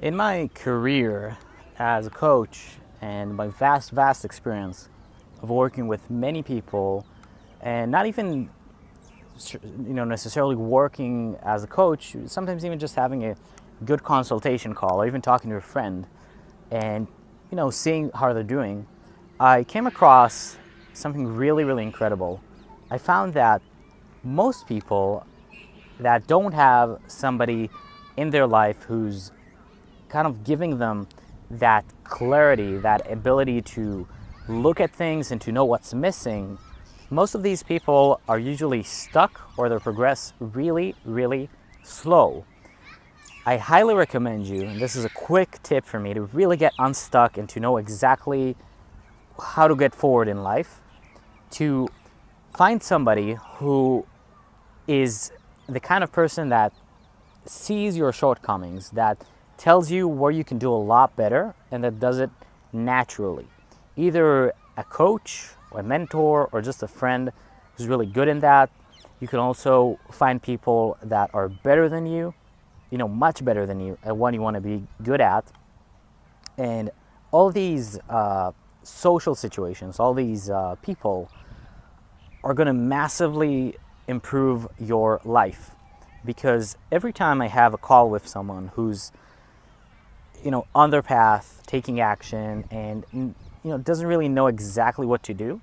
In my career as a coach and my vast, vast experience of working with many people and not even you know necessarily working as a coach, sometimes even just having a good consultation call or even talking to a friend and you know seeing how they're doing, I came across something really, really incredible. I found that most people that don't have somebody in their life who's kind of giving them that clarity, that ability to look at things and to know what's missing, most of these people are usually stuck or they progress really, really slow. I highly recommend you, and this is a quick tip for me to really get unstuck and to know exactly how to get forward in life, to find somebody who is the kind of person that sees your shortcomings, that tells you where you can do a lot better and that does it naturally. Either a coach or a mentor or just a friend who's really good in that. You can also find people that are better than you, you know, much better than you at what you want to be good at. And all these uh, social situations, all these uh, people are going to massively improve your life because every time I have a call with someone who's you know, on their path, taking action, and you know, doesn't really know exactly what to do,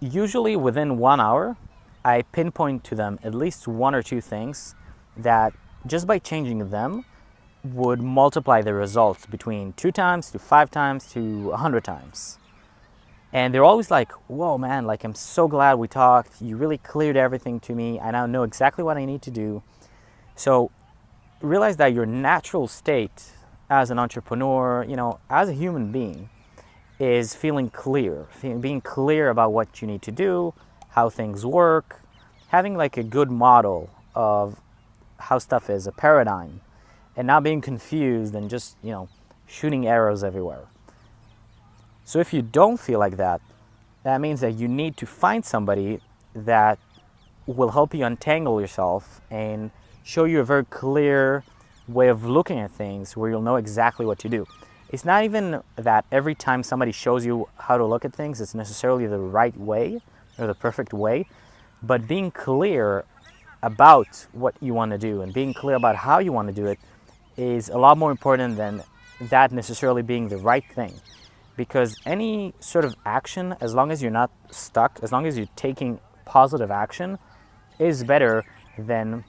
usually within one hour, I pinpoint to them at least one or two things that just by changing them would multiply the results between two times to five times to a hundred times. And they're always like, whoa, man, like, I'm so glad we talked. You really cleared everything to me. I now know exactly what I need to do. So realize that your natural state as an entrepreneur, you know, as a human being, is feeling clear, being clear about what you need to do, how things work, having like a good model of how stuff is, a paradigm, and not being confused and just, you know, shooting arrows everywhere. So if you don't feel like that, that means that you need to find somebody that will help you untangle yourself and show you a very clear way of looking at things where you'll know exactly what to do. It's not even that every time somebody shows you how to look at things, it's necessarily the right way or the perfect way, but being clear about what you want to do and being clear about how you want to do it is a lot more important than that necessarily being the right thing. Because any sort of action, as long as you're not stuck, as long as you're taking positive action, is better than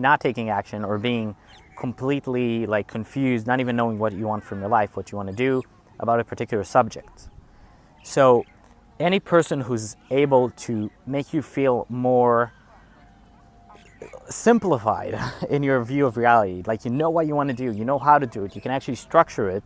not taking action or being completely like confused, not even knowing what you want from your life, what you want to do about a particular subject. So any person who's able to make you feel more simplified in your view of reality, like you know what you want to do, you know how to do it, you can actually structure it,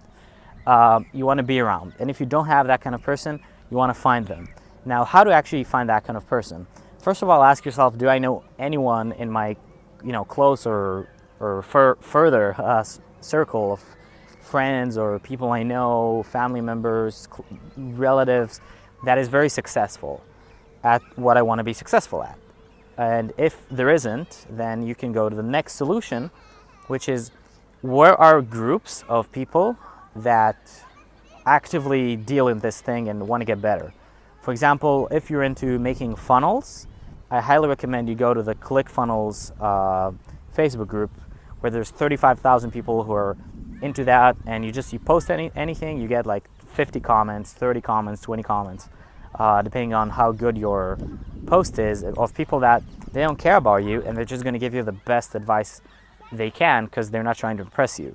um, you want to be around. And if you don't have that kind of person, you want to find them. Now, how to actually find that kind of person? First of all, ask yourself, do I know anyone in my you know, close or or fur further uh, circle of friends or people I know, family members, relatives, that is very successful at what I want to be successful at. And if there isn't, then you can go to the next solution, which is where are groups of people that actively deal in this thing and want to get better. For example, if you're into making funnels, I highly recommend you go to the ClickFunnels uh, Facebook group where there's 35,000 people who are into that and you just you post any, anything you get like 50 comments 30 comments 20 comments uh, depending on how good your post is of people that they don't care about you and they're just going to give you the best advice they can because they're not trying to impress you.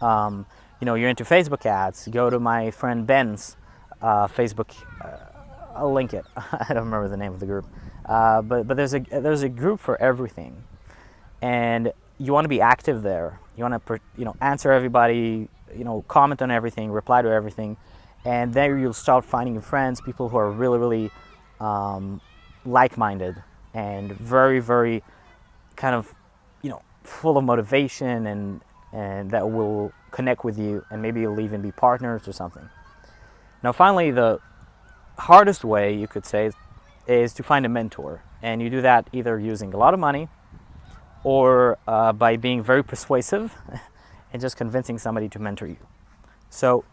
Um, you know you're into facebook ads go to my friend ben's uh, facebook uh, i'll link it i don't remember the name of the group uh, but but there's a there's a group for everything and you want to be active there. You want to, you know, answer everybody, you know, comment on everything, reply to everything, and there you'll start finding your friends, people who are really, really um, like-minded and very, very kind of, you know, full of motivation and and that will connect with you, and maybe you'll even be partners or something. Now, finally, the hardest way you could say is to find a mentor, and you do that either using a lot of money or uh, by being very persuasive and just convincing somebody to mentor you. So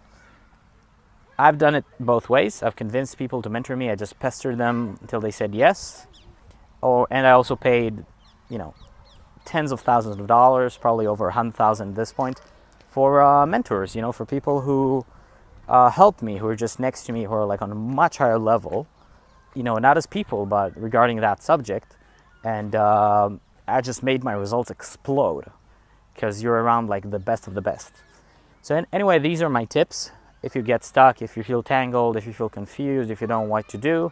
I've done it both ways. I've convinced people to mentor me. I just pestered them until they said yes. Or and I also paid, you know, tens of thousands of dollars, probably over a hundred thousand at this point, for uh, mentors. You know, for people who uh, helped me, who are just next to me, who are like on a much higher level. You know, not as people, but regarding that subject. And uh, I just made my results explode because you're around like the best of the best. So anyway, these are my tips if you get stuck, if you feel tangled, if you feel confused, if you don't know what to do,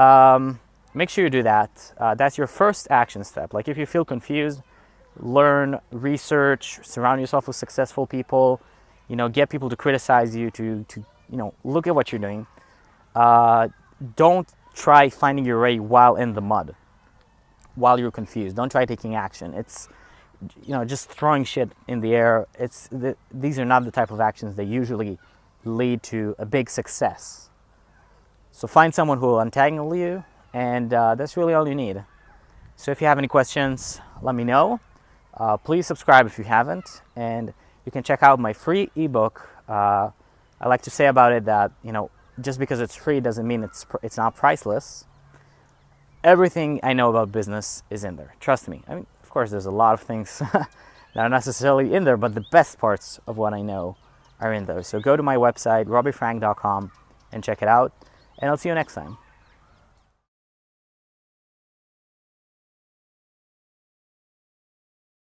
um, make sure you do that. Uh, that's your first action step. Like if you feel confused, learn, research, surround yourself with successful people, you know, get people to criticize you, to, to you know, look at what you're doing. Uh, don't try finding your way while in the mud, while you're confused. Don't try taking action. It's, you know, just throwing shit in the air. It's the, these are not the type of actions that usually lead to a big success. So find someone who will untangle you, and uh, that's really all you need. So if you have any questions, let me know. Uh, please subscribe if you haven't, and you can check out my free ebook. Uh, I like to say about it that you know just because it's free doesn't mean it's it's not priceless. Everything I know about business is in there. Trust me. I mean, of course, there's a lot of things that are necessarily in there, but the best parts of what I know are in those. So go to my website, robbyfrank.com, and check it out. And I'll see you next time.